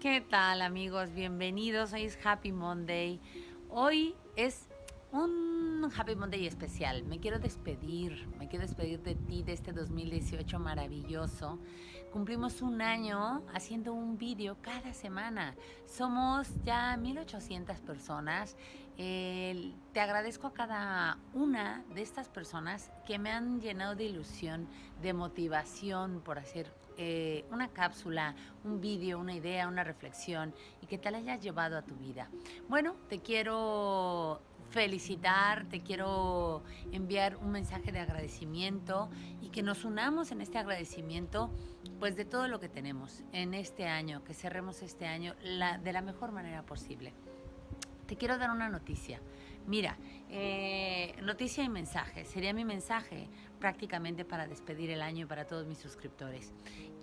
¿Qué tal amigos? Bienvenidos, hoy es Happy Monday. Hoy es un Happy Monday especial. Me quiero despedir, me quiero despedir de ti de este 2018 maravilloso. Cumplimos un año haciendo un vídeo cada semana. Somos ya 1800 personas. Eh, te agradezco a cada una de estas personas que me han llenado de ilusión, de motivación por hacer eh, una cápsula, un vídeo, una idea, una reflexión y que te la hayas llevado a tu vida. Bueno, te quiero felicitar, te quiero enviar un mensaje de agradecimiento y que nos unamos en este agradecimiento pues de todo lo que tenemos en este año, que cerremos este año de la mejor manera posible. Te quiero dar una noticia. Mira, eh, noticia y mensaje. Sería mi mensaje prácticamente para despedir el año y para todos mis suscriptores.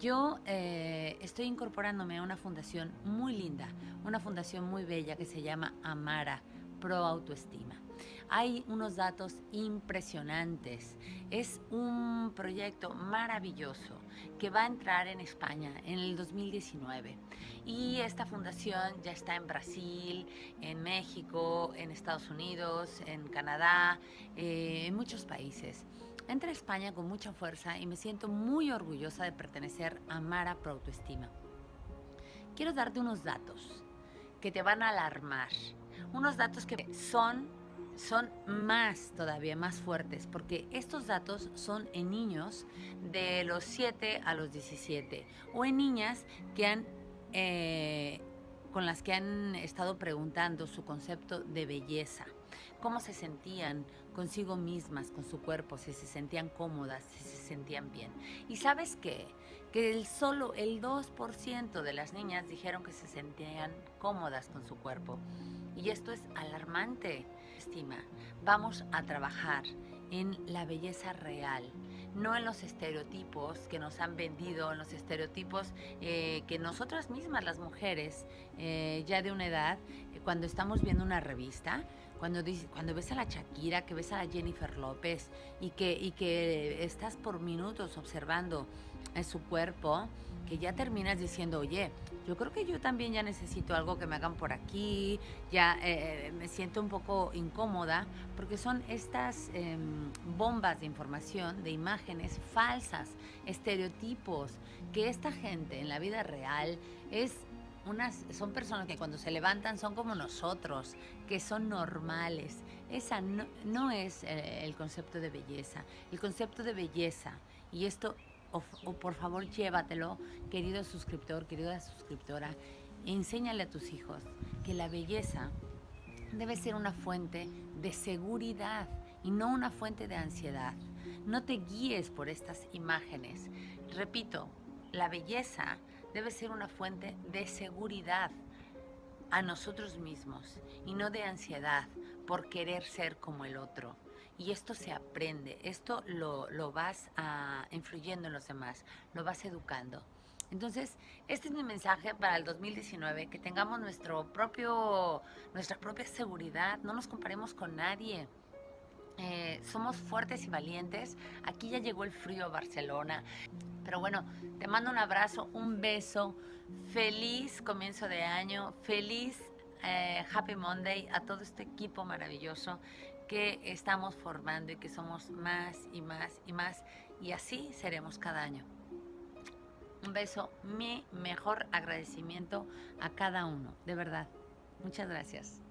Yo eh, estoy incorporándome a una fundación muy linda, una fundación muy bella que se llama Amara Pro Autoestima. Hay unos datos impresionantes. Es un proyecto maravilloso que va a entrar en España en el 2019. Y esta fundación ya está en Brasil, en México, en Estados Unidos, en Canadá, eh, en muchos países. Entra a España con mucha fuerza y me siento muy orgullosa de pertenecer a Mara Pro Autoestima. Quiero darte unos datos que te van a alarmar. Unos datos que son son más todavía, más fuertes, porque estos datos son en niños de los 7 a los 17 o en niñas que han, eh, con las que han estado preguntando su concepto de belleza, cómo se sentían consigo mismas, con su cuerpo, si se sentían cómodas, si se sentían bien. ¿Y sabes qué? Que solo el 2% de las niñas dijeron que se sentían cómodas con su cuerpo. Y esto es alarmante. Estima, vamos a trabajar en la belleza real, no en los estereotipos que nos han vendido, en los estereotipos eh, que nosotras mismas, las mujeres, eh, ya de una edad, cuando estamos viendo una revista, cuando, cuando ves a la Shakira, que ves a la Jennifer López y que, y que estás por minutos observando su cuerpo, que ya terminas diciendo, oye, yo creo que yo también ya necesito algo que me hagan por aquí, ya eh, me siento un poco incómoda, porque son estas em, bombas de información, de imágenes falsas, estereotipos, que esta gente en la vida real es unas, son personas que cuando se levantan son como nosotros, que son normales. Esa no, no es eh, el concepto de belleza. El concepto de belleza, y esto o, por favor llévatelo, querido suscriptor, querida suscriptora, enséñale a tus hijos que la belleza debe ser una fuente de seguridad y no una fuente de ansiedad. No te guíes por estas imágenes. Repito, la belleza debe ser una fuente de seguridad a nosotros mismos y no de ansiedad por querer ser como el otro. Y esto se aprende, esto lo, vas a, influyendo en los demás, lo vas educando. Entonces, este es mi mensaje para el 2019, que tengamos nuestro propio, nuestra propia seguridad, no nos comparemos con nadie. Eh, somos fuertes y valientes. Aquí ya llegó el frío a Barcelona. Pero bueno, te mando un abrazo, un beso. Feliz comienzo de año. Feliz eh, Happy Monday a todo este equipo maravilloso que estamos formando y que somos más y más y más y así seremos cada año. Un beso, mi mejor agradecimiento a cada uno, de verdad. Muchas gracias.